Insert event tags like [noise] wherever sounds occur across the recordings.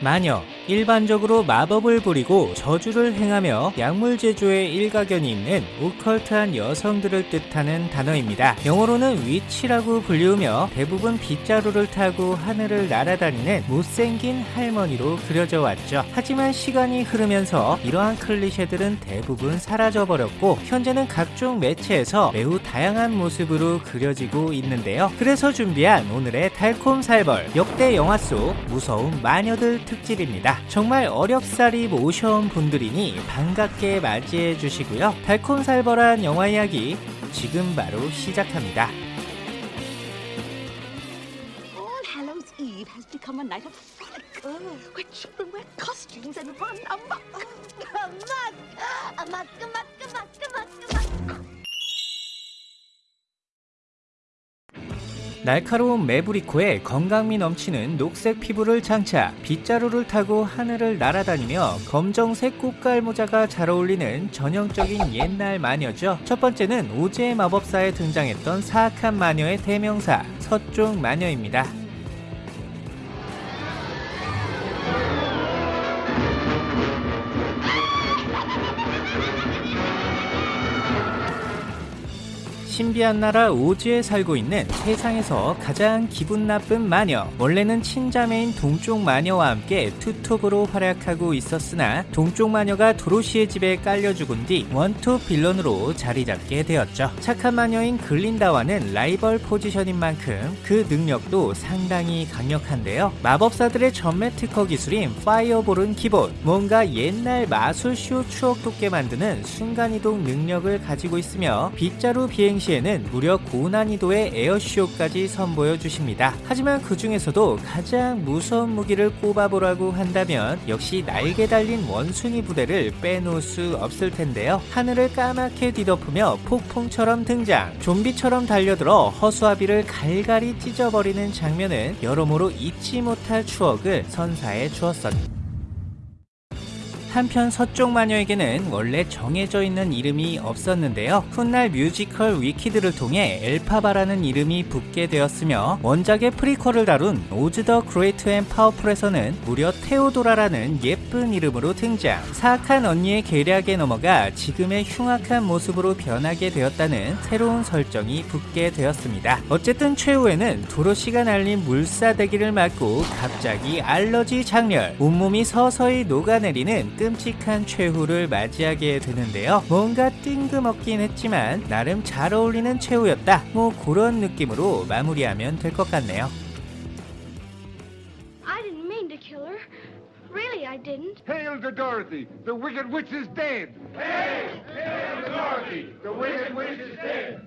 마녀 일반적으로 마법을 부리고 저주를 행하며 약물 제조에 일가견이 있는 오컬트한 여성들을 뜻하는 단어입니다. 영어로는 위치라고 불리우며 대부분 빗자루를 타고 하늘을 날아다니는 못생긴 할머니로 그려져 왔죠. 하지만 시간이 흐르면서 이러한 클리셰들은 대부분 사라져버렸고 현재는 각종 매체에서 매우 다양한 모습으로 그려지고 있는데요. 그래서 준비한 오늘의 달콤 살벌 역대 영화 속 무서운 마녀들 특집입니다. 정말 어렵사리 모셔온 분들이니 반갑게 맞이해 주시고요. 달콤살벌한 영화 이야기 지금 바로 시작합니다. 날카로운 매부리코에 건강미 넘치는 녹색 피부를 장착, 빗자루를 타고 하늘을 날아다니며 검정색 꽃갈 모자가 잘 어울리는 전형적인 옛날 마녀죠. 첫 번째는 오즈의 마법사에 등장했던 사악한 마녀의 대명사, 서쪽 마녀입니다. 신비한 나라 오즈에 살고 있는 세상에서 가장 기분 나쁜 마녀. 원래는 친자매인 동쪽 마녀와 함께 투톱으로 활약하고 있었으나 동쪽 마녀가 도로시의 집에 깔려 죽은 뒤 원톱 villain으로 자리 잡게 되었죠. 착한 마녀인 글린다와는 라이벌 포지션인 만큼 그 능력도 상당히 강력한데요. 마법사들의 전매 특허 기술인 fireball은 기본. 뭔가 옛날 마술쇼 추억 돋게 만드는 순간이동 능력을 가지고 있으며 빗자루 비행 시 에는 무려 고난이도의 에어쇼까지 선보여 주십니다. 하지만 그 중에서도 가장 무서운 무기를 꼽아보라고 한다면 역시 날개 달린 원숭이 부대를 빼놓을 수 없을 텐데요. 하늘을 까맣게 뒤덮으며 폭풍처럼 등장, 좀비처럼 달려들어 허수아비를 갈갈이 찢어버리는 장면은 여러모로 잊지 못할 추억을 선사해 주었었다. 한편 서쪽 마녀에게는 원래 정해져 있는 이름이 없었는데요. 훗날 뮤지컬 Wicked를 통해 엘파바라는 이름이 붙게 되었으며 원작의 prequel을 다룬 Oz the Great and Powerful에서는 무려 테오도라라는 예쁜 이름으로 등장. 사악한 언니의 계략에 넘어가 지금의 흉악한 모습으로 변하게 되었다는 새로운 설정이 붙게 되었습니다. 어쨌든 최후에는 도로시가 날린 물싸대기를 맞고 갑자기 알러지 장렬, 온몸이 서서히 녹아내리는 끔찍한 최후를 맞이하게 되는데요. 뭔가 뜬금없긴 했지만 나름 잘 어울리는 최후였다. 뭐 그런 느낌으로 마무리하면 될 것 같네요. I didn't mean to kill her. Really, I didn't. Hail to Dorothy! The Wicked Witch is dead! Hail! Hail to Dorothy! The Wicked Witch is dead!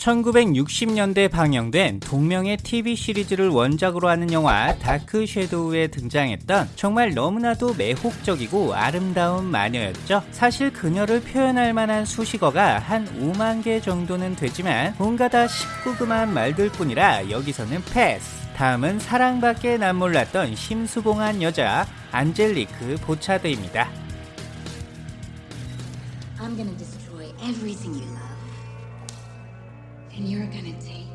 1960년대 방영된 동명의 TV 시리즈를 원작으로 하는 영화 Dark Shadow에 등장했던 정말 너무나도 매혹적이고 아름다운 마녀였죠. 사실 그녀를 표현할 만한 수식어가 한 5만 개 정도는 되지만 뭔가 다 19금한 말들 뿐이라 여기서는 패스. 다음은 사랑밖에 난 몰랐던 심수봉한 여자 안젤리크 보차드입니다. I'm gonna destroy everything you love. And you're gonna take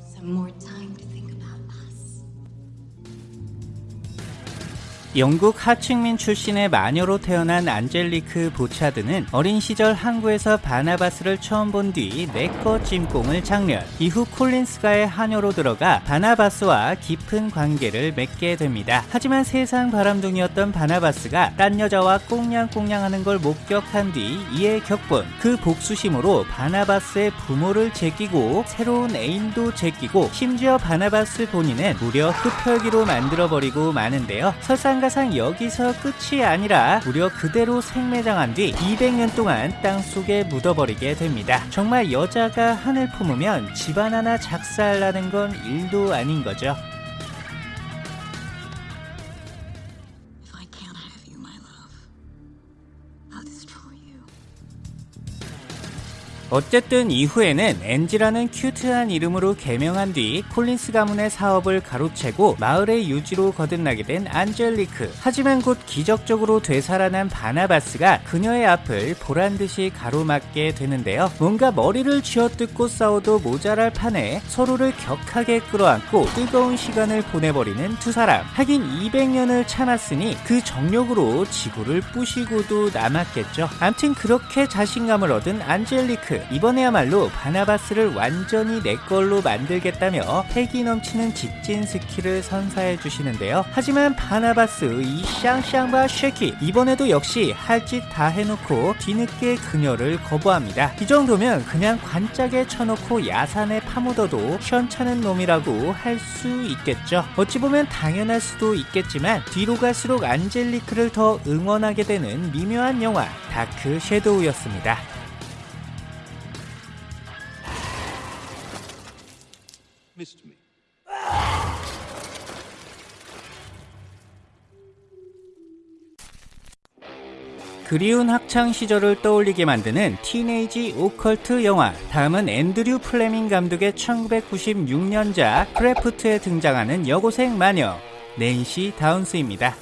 some more time 영국 하층민 출신의 마녀로 태어난 안젤리크 보차드는 어린 시절 항구에서 바나바스를 처음 본 뒤 내꺼 찜꽁을 장렬. 이후 콜린스가의 하녀로 들어가 바나바스와 깊은 관계를 맺게 됩니다. 하지만 세상 바람둥이였던 바나바스가 딴 여자와 꽁냥꽁냥하는 걸 목격한 뒤 이에 격분. 그 복수심으로 바나바스의 부모를 제끼고 새로운 애인도 제끼고 심지어 바나바스 본인은 무려 흡혈귀로 만들어버리고 마는데요. 설상가 상 여기서 끝이 아니라 무려 그대로 생매장한 뒤 200년 동안 땅 속에 묻어버리게 됩니다. 정말 여자가 한을 품으면 집안 하나 작살나는 건 일도 아닌 거죠. 어쨌든 이후에는 엔지라는 큐트한 이름으로 개명한 뒤 콜린스 가문의 사업을 가로채고 마을의 유지로 거듭나게 된 안젤리크. 하지만 곧 기적적으로 되살아난 바나바스가 그녀의 앞을 보란 듯이 가로막게 되는데요. 뭔가 머리를 쥐어뜯고 싸워도 모자랄 판에 서로를 격하게 끌어안고 뜨거운 시간을 보내버리는 두 사람. 하긴 200년을 참았으니 그 정력으로 지구를 부시고도 남았겠죠. 암튼 그렇게 자신감을 얻은 안젤리크. 이번에야말로 바나바스를 완전히 내 걸로 만들겠다며 패기 넘치는 직진 skill을 선사해 주시는데요. 하지만 바나바스 이 샹샹바 쉐키 이번에도 역시 할 짓 다 해놓고 뒤늦게 그녀를 거부합니다. 이 정도면 그냥 관짝에 쳐놓고 야산에 파묻어도 시원찮은 놈이라고 할 수 있겠죠. 어찌 보면 당연할 수도 있겠지만 뒤로 갈수록 안젤리크를 더 응원하게 되는 미묘한 영화 Dark Shadow였습니다. 그리운 학창 시절을 떠올리게 만드는 teenage occult 영화. 다음은 앤드류 플레밍 감독의 1996년작 Craft에 등장하는 여고생 마녀 낸시 다운스입니다.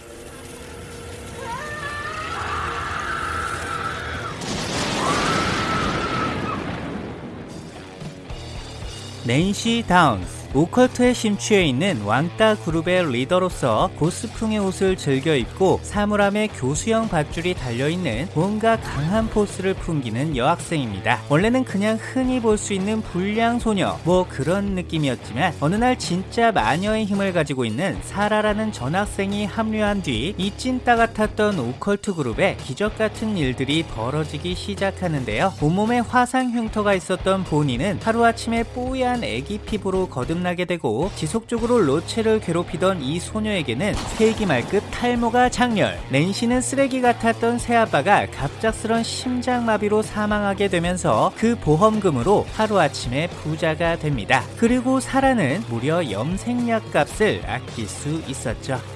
낸시 다운스 occult에 심취해 있는 왕따 그룹의 리더로서 goth풍의 옷을 즐겨 입고 사물함에 교수형 밧줄이 달려있는 뭔가 강한 포스를 풍기는 여학생입니다. 원래는 그냥 흔히 볼 수 있는 불량 소녀 뭐 그런 느낌이었지만 어느 날 진짜 마녀의 힘을 가지고 있는 사라라는 전학생이 합류한 뒤 이 찐따 같았던 오컬트 그룹에 기적 같은 일들이 벌어지기 시작하는데요. 온몸에 화상 흉터가 있었던 보니는 하루아침에 뽀얀 애기 피부로 거듭 나게 되고 지속적으로 로체를 괴롭히던 이 소녀에게는 세기말급 탈모가 작렬 낸시는 쓰레기 같았던 새아빠가 갑작스런 심장마비로 사망하게 되면서 그 보험금으로 하루아침에 부자가 됩니다. 그리고 사라는 무려 염색약 값을 아낄 수 있었죠.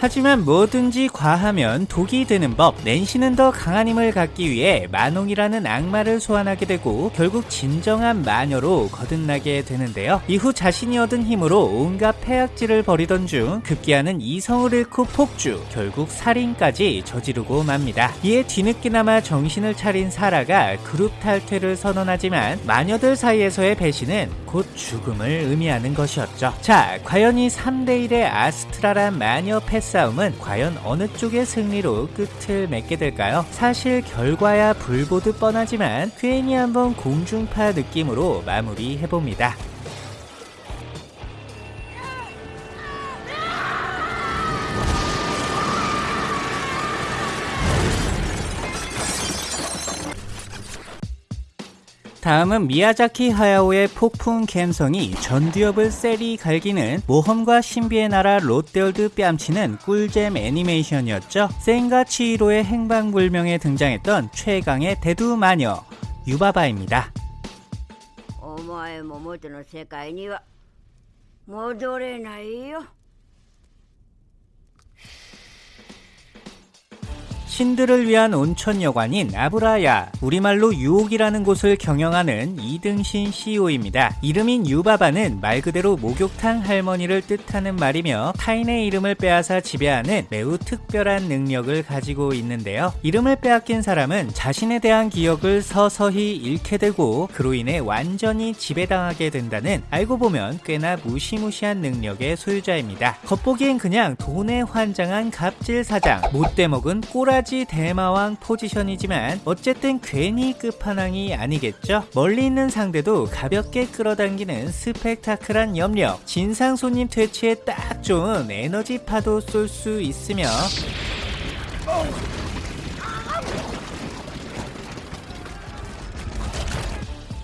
하지만 뭐든지 과하면 독이 되는 법. 낸시는 더 강한 힘을 갖기 위해 마농이라는 악마를 소환하게 되고 결국 진정한 마녀로 거듭나게 되는데요. 이후 자신이 얻은 힘으로 온갖 폐악질을 벌이던 중 급기야는 이성을 잃고 폭주, 결국 살인까지 저지르고 맙니다. 이에 뒤늦게나마 정신을 차린 사라가 그룹 탈퇴를 선언하지만 마녀들 사이에서의 배신은 곧 죽음을 의미하는 것이었죠. 자, 과연 이 3대1의 아스트라란 마녀 패 싸움은 과연 어느 쪽의 승리로 끝을 맺게 될까요? 사실 결과야 불보듯 뻔하지만 괜히 한번 공중파 느낌으로 마무리해봅니다. 다음은 미야자키 하야오의 폭풍 갬성이 전두엽을 세리 갈기는 모험과 신비의 나라 롯데월드 뺨치는 꿀잼 애니메이션이었죠. 센과 치히로의 행방불명에 등장했던 최강의 대두 마녀 유바바입니다. お前も元の世界には戻れないよ 신들을 위한 온천 여관인 아브라야 우리말로 유옥이라는 곳을 경영하는 이등신 CEO입니다. 이름인 유바바는 말 그대로 목욕탕 할머니를 뜻하는 말이며 타인의 이름을 빼앗아 지배하는 매우 특별한 능력을 가지고 있는데요. 이름을 빼앗긴 사람은 자신에 대한 기억을 서서히 잃게 되고 그로 인해 완전히 지배당하게 된다는 알고 보면 꽤나 무시무시한 능력의 소유자입니다. 겉보기엔 그냥 돈에 환장한 갑질 사장, 못돼 먹은 꼬라 지 대마왕 포지션이지만 어쨌든 괜히 끝판왕이 아니겠죠. 멀리 있는 상대도 가볍게 끌어당기는 스펙타클한 염력, 진상 손님 퇴치에 딱 좋은 에너지 파도 쏠 수 있으며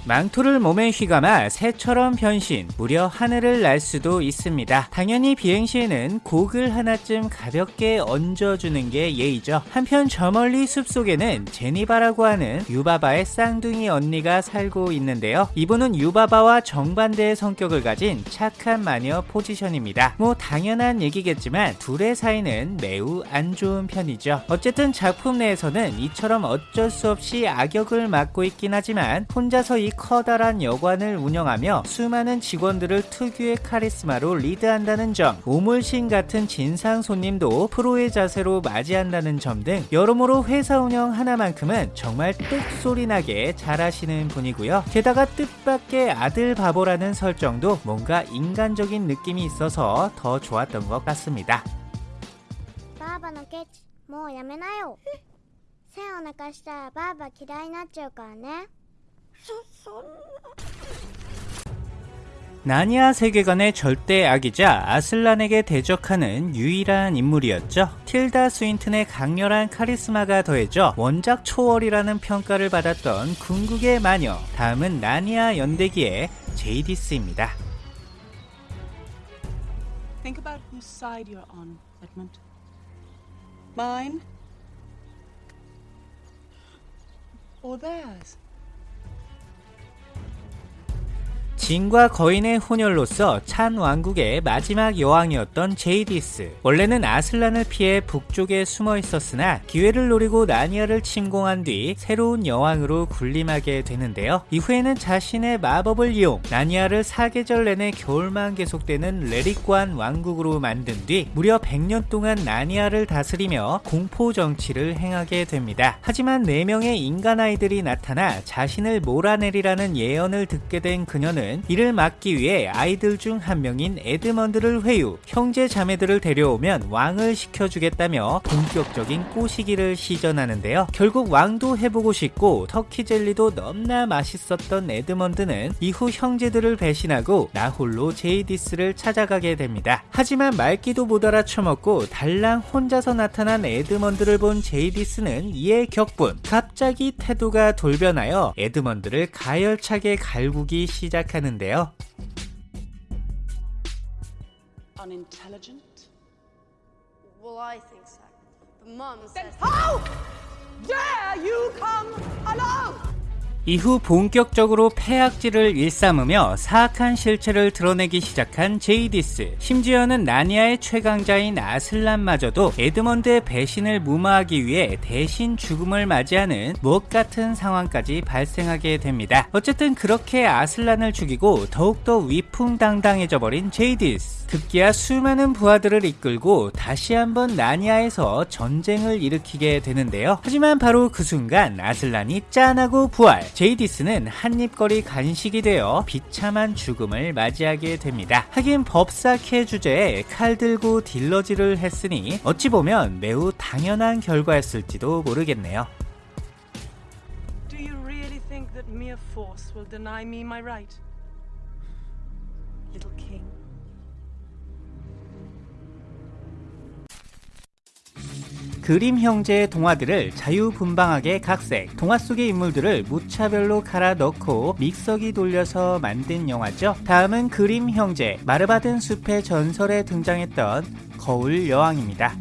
망토를 몸에 휘감아 새처럼 변신, 무려 하늘을 날 수도 있습니다. 당연히 비행 시에는 곡을 하나쯤 가볍게 얹어주는 게 예의죠. 한편 저 멀리 숲속에는 제니바라고 하는 유바바의 쌍둥이 언니가 살고 있는데요. 이분은 유바바와 정반대의 성격을 가진 착한 마녀 포지션입니다. 뭐 당연한 얘기겠지만 둘의 사이는 매우 안 좋은 편이죠. 어쨌든 작품 내에서는 이처럼 어쩔 수 없이 악역을 맡고 있긴 하지만 혼자서 이 커다란 여관을 운영하며 수많은 직원들을 특유의 카리스마로 리드한다는 점, 오물신 같은 진상 손님도 프로의 자세로 맞이한다는 점 등 여러모로 회사 운영 하나만큼은 정말 뚝소리나게 잘하시는 분이고요. 게다가 뜻밖의 아들 바보라는 설정도 뭔가 인간적인 느낌이 있어서 더 좋았던 것 같습니다. バーバのケチもうやめなよ背を泣かしたらバーバ嫌いになっちゃうからね [laughs] 나니아 세계관의 절대 악이자 아슬란에게 대적하는 유일한 인물이었죠. 틸다 스윈튼의 강렬한 카리스마가 더해져 원작 초월이라는 평가를 받았던 궁극의 마녀. 다음은 나니아 연대기의 제이디스입니다. Think about whose side you're on, Edmund. Mine? Or theirs? 진과 거인의 혼혈로서 찬 왕국의 마지막 여왕이었던 제이디스. 원래는 아슬란을 피해 북쪽에 숨어 있었으나 기회를 노리고 나니아를 침공한 뒤 새로운 여왕으로 군림하게 되는데요. 이후에는 자신의 마법을 이용 나니아를 사계절 내내 겨울만 계속되는 레릭관 왕국으로 만든 뒤 무려 100년 동안 나니아를 다스리며 공포 정치를 행하게 됩니다. 하지만 4명의 인간 아이들이 나타나 자신을 몰아내리라는 예언을 듣게 된 그녀는 이를 막기 위해 아이들 중 한 명인 에드먼드를 회유, 형제 자매들을 데려오면 왕을 시켜주겠다며 본격적인 꼬시기를 시전하는데요. 결국 왕도 해보고 싶고 터키 젤리도 너무나 맛있었던 에드먼드는 이후 형제들을 배신하고 나 홀로 제이디스를 찾아가게 됩니다. 하지만 말귀도 못 알아쳐먹고 달랑 혼자서 나타난 에드먼드를 본 제이디스는 이에 격분. 갑자기 태도가 돌변하여 에드먼드를 가열차게 갈구기 시작 하는데요. Unintelligent? Well, I think so. But Mum says. How dare you come alone? 이후 본격적으로 패악질을 일삼으며 사악한 실체를 드러내기 시작한 제이디스. 심지어는 나니아의 최강자인 아슬란마저도 에드먼드의 배신을 무마하기 위해 대신 죽음을 맞이하는 무엇 같은 상황까지 발생하게 됩니다. 어쨌든 그렇게 아슬란을 죽이고 더욱더 위풍당당해져 버린 제이디스. 급기야 수많은 부하들을 이끌고 다시 한번 나니아에서 전쟁을 일으키게 되는데요. 하지만 바로 그 순간 아슬란이 짠하고 부활. 제이디스는 한입거리 간식이 되어 비참한 죽음을 맞이하게 됩니다. 하긴 법사케 주제에 칼 들고 딜러질을 했으니 어찌 보면 매우 당연한 결과였을지도 모르겠네요. Mere force will deny me my right? Little king. 그림 형제의 동화들을 자유분방하게 각색, 동화 속의 인물들을 무차별로 갈아 넣고 믹서기 돌려서 만든 영화죠. 다음은 그림 형제, 마르바든 숲의 전설에 등장했던 거울 여왕입니다.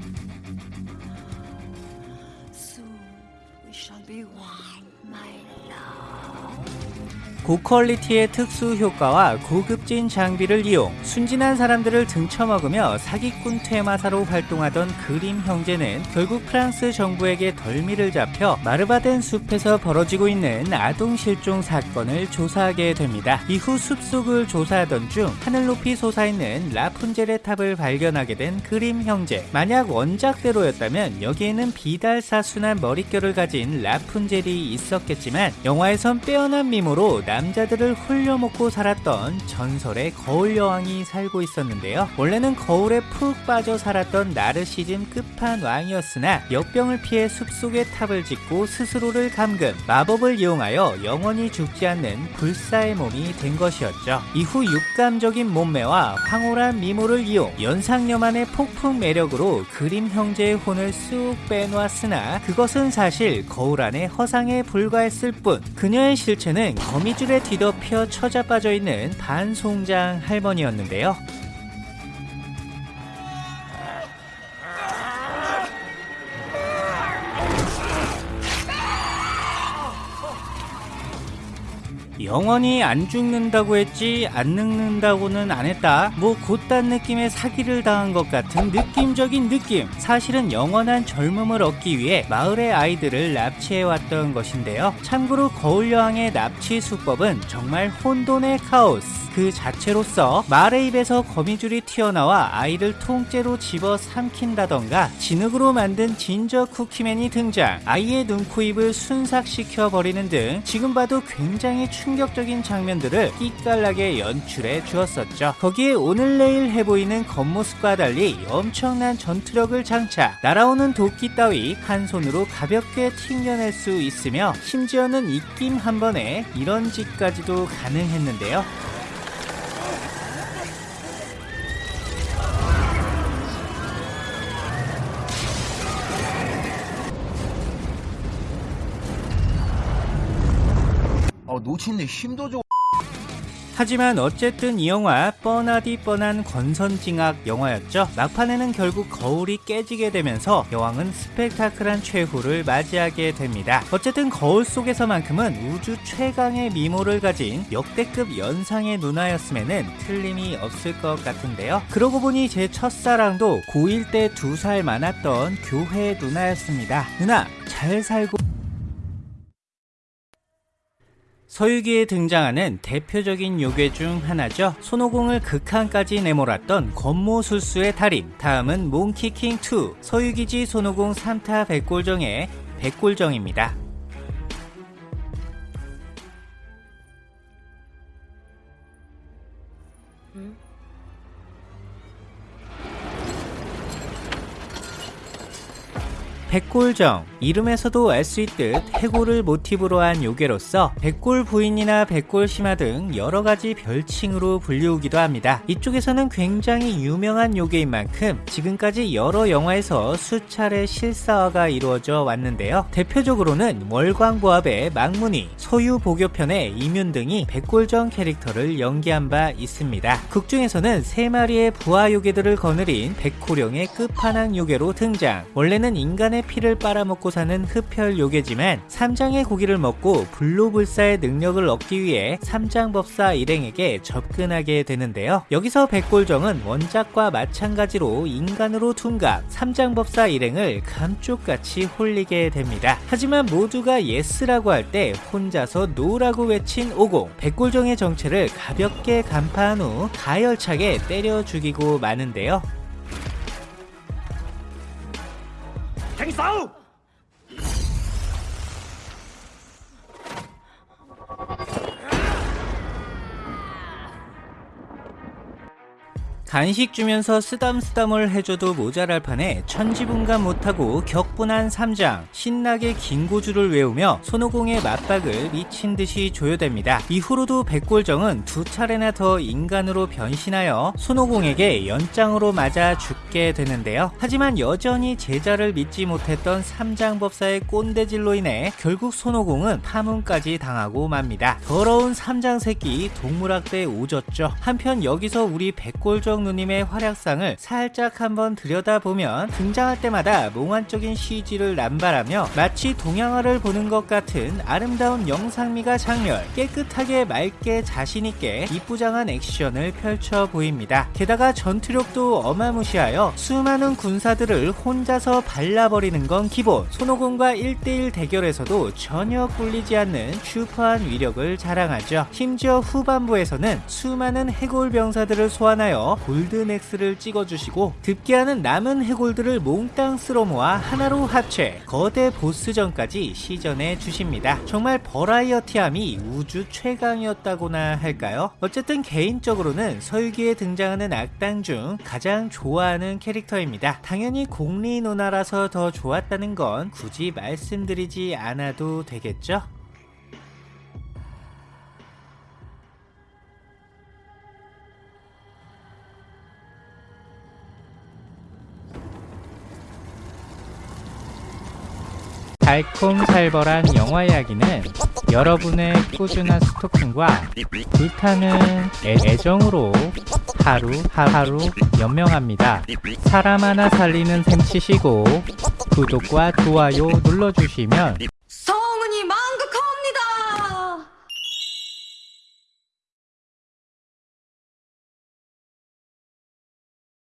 고퀄리티의 특수 효과와 고급진 장비를 이용 순진한 사람들을 등쳐먹으며 사기꾼 퇴마사로 활동하던 그림 형제는 결국 프랑스 정부에게 덜미를 잡혀 마르바덴 숲에서 벌어지고 있는 아동 실종 사건을 조사하게 됩니다. 이후 숲속을 조사하던 중 하늘 높이 솟아있는 라푼젤의 탑을 발견하게 된 그림 형제. 만약 원작대로였다면 여기에는 비달사순한 머릿결을 가진 라푼젤이 있었겠지만 영화에선 빼어난 미모로 남자들을 홀려먹고 살았던 전설의 거울 여왕이 살고 있었는데요. 원래는 거울에 푹 빠져 살았던 나르시즘 끝판왕이었으나 역병을 피해 숲속에 탑을 짓고 스스로를 감금, 마법을 이용하여 영원히 죽지 않는 불사의 몸이 된 것이었죠. 이후 육감적인 몸매와 황홀한 미모를 이용 연상녀만의 폭풍 매력으로 그림 형제의 혼을 쑥 빼놓았으나 그것은 사실 거울 안의 허상에 불과했을 뿐 그녀의 실체는 거미줄 고무줄에 뒤덮여 처자 빠져 있는 반송장 할머니였는데요. 영원히 안 죽는다고 했지 안 늙는다고는 안 했다. 뭐 곧단 느낌의 사기를 당한 것 같은 느낌적인 느낌. 사실은 영원한 젊음을 얻기 위해 마을의 아이들을 납치해왔던 것인데요. 참고로 거울여왕의 납치 수법은 정말 혼돈의 카오스 그 자체로서 말의 입에서 거미줄이 튀어나와 아이를 통째로 집어 삼킨다던가 진흙으로 만든 진저 쿠키맨이 등장. 아이의 눈, 코, 입을 순삭시켜 버리는 등 지금 봐도 굉장히 충격적인 장면들을 끼깔나게 연출해 주었었죠. 거기에 오늘 내일 해보이는 겉모습과 달리 엄청난 전투력을 장착. 날아오는 도끼 따위 한 손으로 가볍게 튕겨낼 수 있으며 심지어는 입김 한 번에 이런 짓까지도 가능했는데요 어, 놓치는데 힘도 줘. 하지만 어쨌든 이 영화 뻔하디 뻔한 권선징악 영화였죠. 막판에는 결국 거울이 깨지게 되면서 여왕은 스펙타클한 최후를 맞이하게 됩니다. 어쨌든 거울 속에서만큼은 우주 최강의 미모를 가진 역대급 연상의 누나였음에는 틀림이 없을 것 같은데요. 그러고 보니 제 첫사랑도 고1 때 두 살 많았던 교회 누나였습니다. 누나 잘 살고 서유기에 등장하는 대표적인 요괴 중 하나죠. 손오공을 극한까지 내몰았던 권모술수의 달인. 다음은 몽키킹 2. 서유기지 손오공 3타 백골정의 백골정입니다. 백골정 이름에서도 알 수 있듯 해골을 모티브로 한 요괴로서 백골 부인이나 백골 심화 등 여러가지 별칭으로 불리우기도 합니다. 이쪽에서는 굉장히 유명한 요괴인 만큼 지금까지 여러 영화에서 수차례 실사화가 이루어져 왔는데요. 대표적으로는 월광보합의 망문이, 소유보교편의 이뮨 등이 백골정 캐릭터를 연기한 바 있습니다. 극 중에서는 세 마리의 부하 요괴들을 거느린 백호령의 끝판왕 요괴로 등장. 원래는 인간의 피를 빨아먹고 사는 흡혈 요괴지만 삼장의 고기를 먹고 불로불사의 능력을 얻기 위해 삼장법사 일행에게 접근하게 되는데요. 여기서 백골정은 원작과 마찬가지로 인간으로 둔갑, 삼장법사 일행을 감쪽같이 홀리게 됩니다. 하지만 모두가 예스라고 할 때 혼자서 노라고 외친 오공, 백골정의 정체를 가볍게 간파한 후 가열차게 때려 죽이고 마는데요. 走 간식 주면서 쓰담쓰담을 해줘도 모자랄 판에 천지분간 못하고 격분한 삼장 신나게 긴고주를 외우며 손오공의 맞박을 미친듯이 조여댑니다. 이후로도 백골정은 두 차례나 더 인간으로 변신하여 손오공에게 연장으로 맞아 죽게 되는데요. 하지만 여전히 제자를 믿지 못했던 삼장법사의 꼰대질로 인해 결국 손오공은 파문까지 당하고 맙니다. 더러운 삼장새끼 동물학대에 오졌죠. 한편 여기서 우리 백골정 누님의 활약상을 살짝 한번 들여다보면 등장할 때마다 몽환적인 CG를 남발하며 마치 동양화를 보는 것 같은 아름다운 영상미가 장렬 깨끗하게 맑게 자신있게 이쁘장한 액션을 펼쳐 보입니다. 게다가 전투력도 어마무시하여 수많은 군사들을 혼자서 발라버리는 건 기본 손오공과 1대1 대결에서도 전혀 꿀리지 않는 슈퍼한 위력을 자랑하죠. 심지어 후반부에서는 수많은 해골 병사들을 소환하여 골든엑스를 찍어주시고 득기하는 남은 해골들을 몽땅 쓸어 모아 하나로 합체 거대 보스전까지 시전해 주십니다. 정말 버라이어티함이 우주 최강이었다고나 할까요? 어쨌든 개인적으로는 서유기에 등장하는 악당 중 가장 좋아하는 캐릭터입니다. 당연히 공리 누나라서 더 좋았다는 건 굳이 말씀드리지 않아도 되겠죠? 달콤살벌한 영화 이야기는 여러분의 꾸준한 스토킹과 불타는 애, 애정으로 하루 하루 연명합니다. 사람 하나 살리는 셈 치시고 구독과 좋아요 눌러주시면